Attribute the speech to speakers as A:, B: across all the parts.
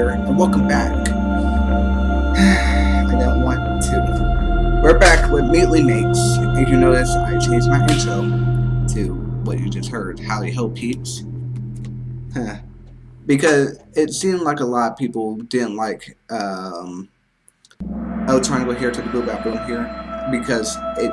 A: here, and welcome back. I don't want to. We're back with Meatly Mates. If you notice, I changed my intro to what you just heard, Howdy Ho Peeps. Huh. Because it seemed like a lot of people didn't like um, Triangle here to the Blue Boom here because it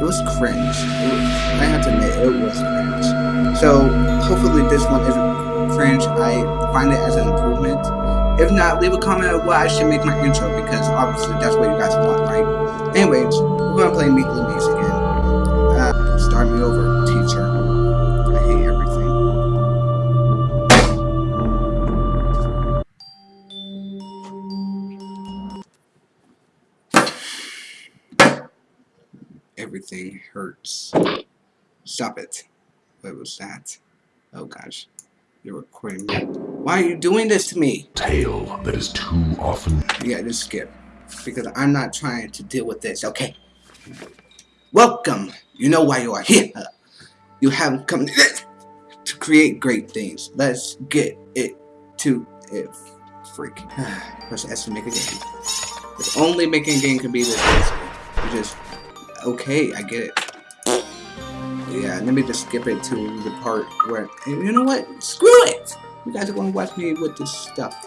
A: it was cringe. It was, I have to admit, it was cringe. So hopefully this one isn't cringe. I find it as an improvement. If not, leave a comment of what I should make my intro because obviously that's what you guys want, right? Anyways, we're gonna play the Maze again. Uh, start me over, teacher. I hate everything. Everything hurts. Stop it. What was that? Oh gosh. You're recording me. Why are you doing this to me?
B: tale that is too often
A: Yeah, just skip. Because I'm not trying to deal with this, okay? Welcome! You know why you are here. You have come to create great things. Let's get it to it. Freak. Press S to make a game. If only making a game could be this easy. You just, okay, I get it. Yeah, let me just skip it to the part where, you know what? Screw it! You guys are going to watch me with this stuff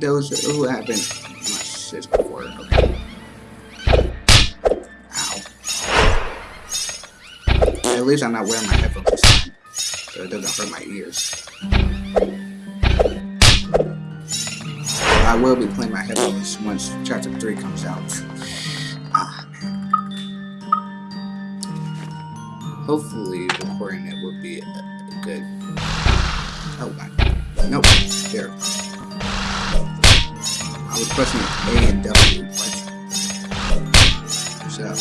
A: those who have been watched this before. Okay. Ow. At least I'm not wearing my headphones so it doesn't hurt my ears. I will be playing my headphones once chapter 3 comes out. Hopefully, recording it will be good. Oh, my. Nope. There. I was pressing A and W. What? Shut up.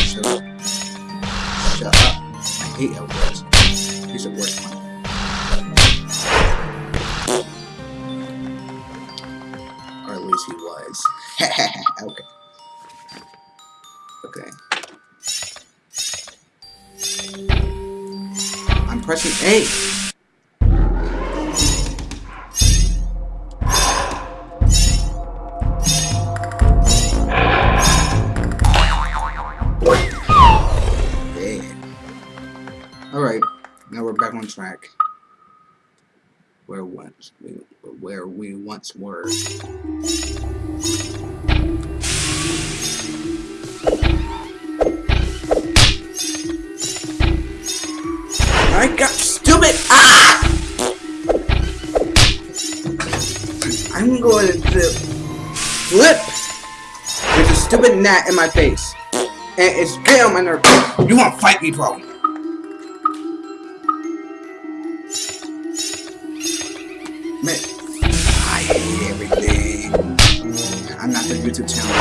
A: Shut up. Shut up. I hate how words. He's the worst one. Or at least he was. Okay. Yeah. Alright, now we're back on track. Where once we where we once were. Stupid gnat in my face. And it's on my nerve. You wanna fight me, bro? Man, I hate everything. I'm not the YouTube channel.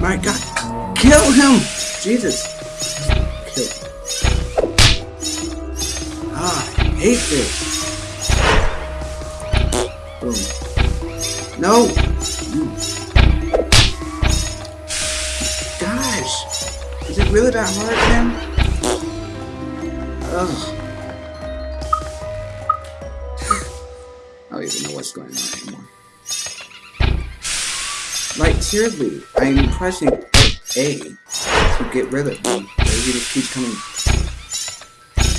A: My god. Kill him! Jesus. Kill him. Ah, I hate this. No! Gosh, is it really that hard, man? Ugh. I don't even know what's going on anymore. Like, seriously, I'm pressing A to get rid of him, but he just keeps coming.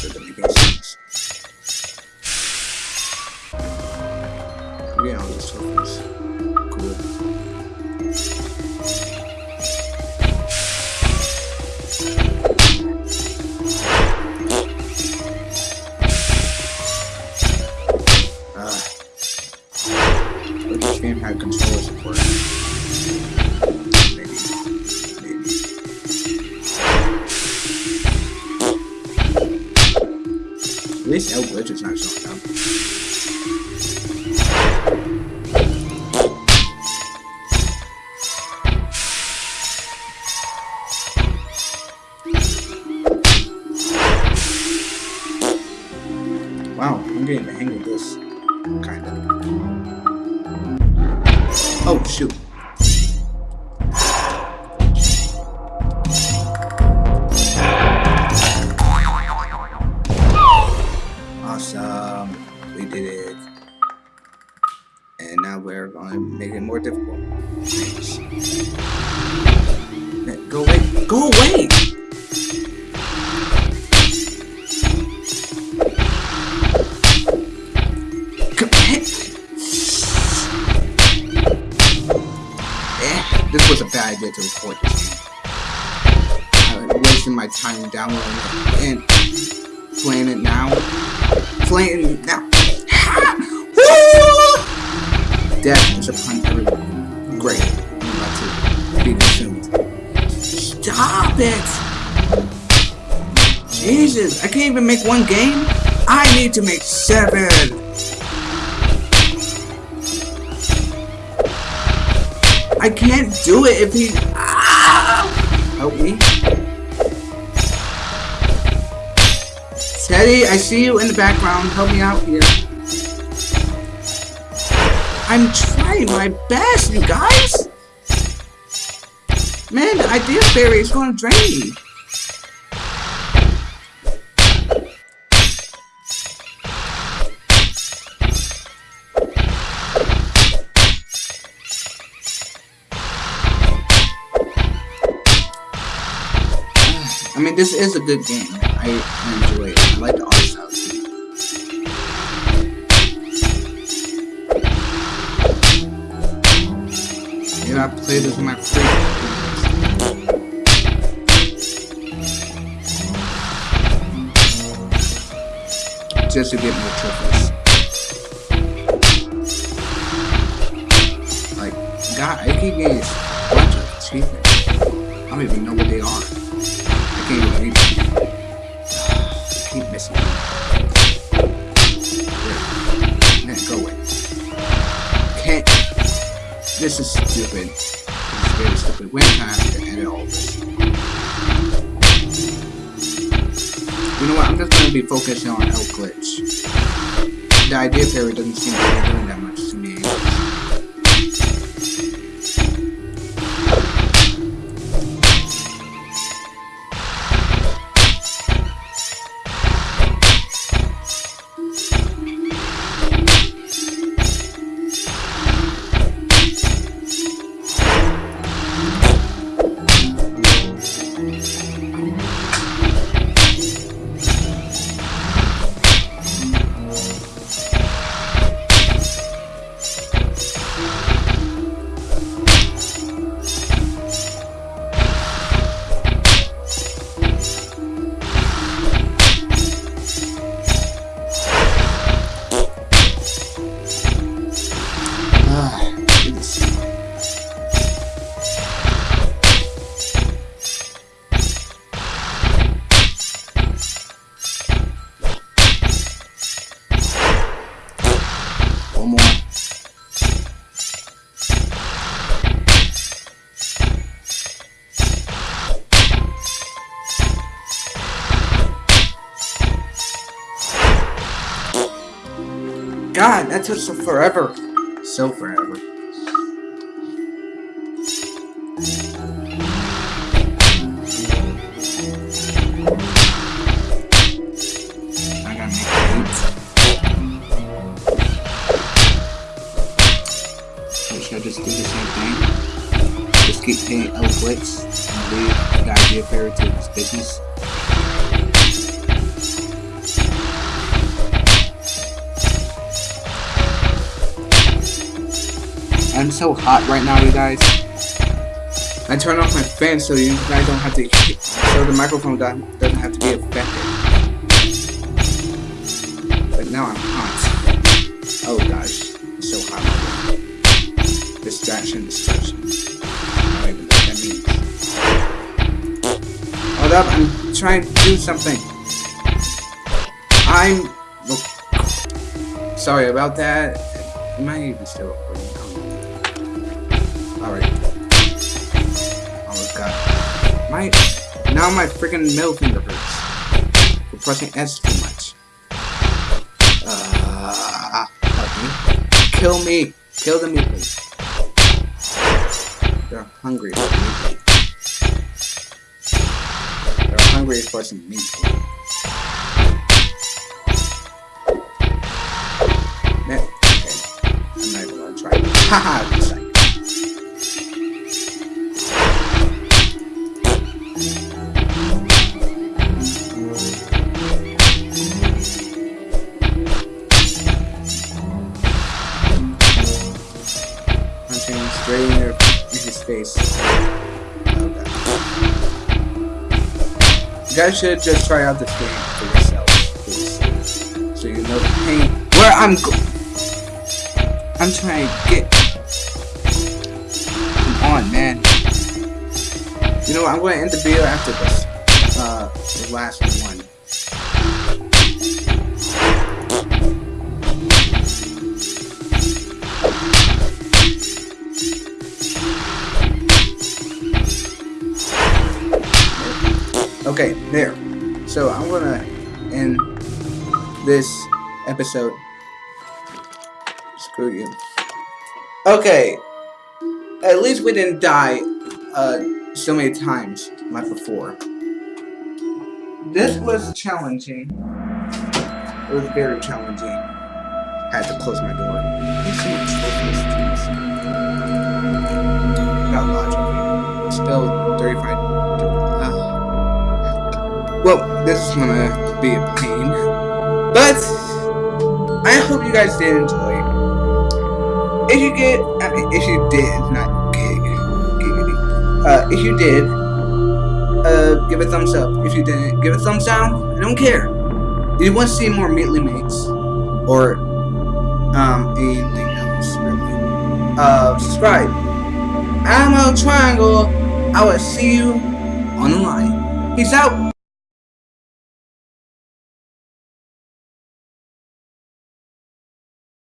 A: Doesn't trophies. Cool. Uh, this El Glitch is not showing Wow, I'm getting the hang of this. Kinda. Oh, shoot. Awesome. we did it. And now we're going to make it more difficult. Go away. Go away! Idea to this game. I'm wasting my time downloading it and playing it now. Playing it now. Death is upon everyone. Great. I'm about to be consumed. Stop it! Jesus, I can't even make one game? I need to make seven! I can't do it if he... Ah! Help me. Teddy, I see you in the background. Help me out here. I'm trying my best, you guys! Man, the idea fairy is gonna drain me. I mean, this is a good game. I enjoy it. I like the art style. Maybe I play this in my free. Just to get more trophies. Like, God, I keep getting a bunch of achievements. I don't even know what they are. Keep missing them. There. Man, go away. Can't. This is stupid. This is very stupid. When have to edit all? You know what? I'm just gonna be focusing on L glitch. The idea fairy doesn't seem to be doing that much to me. That took so forever. So forever. I just do the same thing? Just keep paying L clicks and leave the idea fairy to his business? I'm so hot right now, you guys. I turned off my fan so you guys don't have to, so the microphone doesn't have to be affected. But now I'm hot. Oh gosh, so hot. Distraction, distraction. I don't even know what that means. Hold up, I'm trying to do something. I'm. Sorry about that. Am I even still recording? My now my freaking middle finger hurts. For pressing S too much. Uh, help me. Kill me. Kill the mutants. They're hungry for meat. They're hungry for some meat. Man, okay. I'm not even gonna try. Haha, should just try out this game for yourself, please. So you know the pain. Where I'm go I'm trying to get. Come on, man. You know? I'm going to end the video after this. Uh, the last one. Okay, there. So I'm gonna end this episode. Screw you. Okay. At least we didn't die uh, so many times like before. This was challenging. It was very challenging. I had to close my door. Got logic. Still 35. Well, this is gonna be a pain. But I hope you guys did enjoy. If you get, I mean, if you did, not gig, giggity. Uh, if you did, uh, give a thumbs up. If you didn't, give a thumbs down. I don't care. If you want to see more Meatly Mates, or um, anything else, really, uh, subscribe. I'm a triangle. I will see you on the line. Peace out.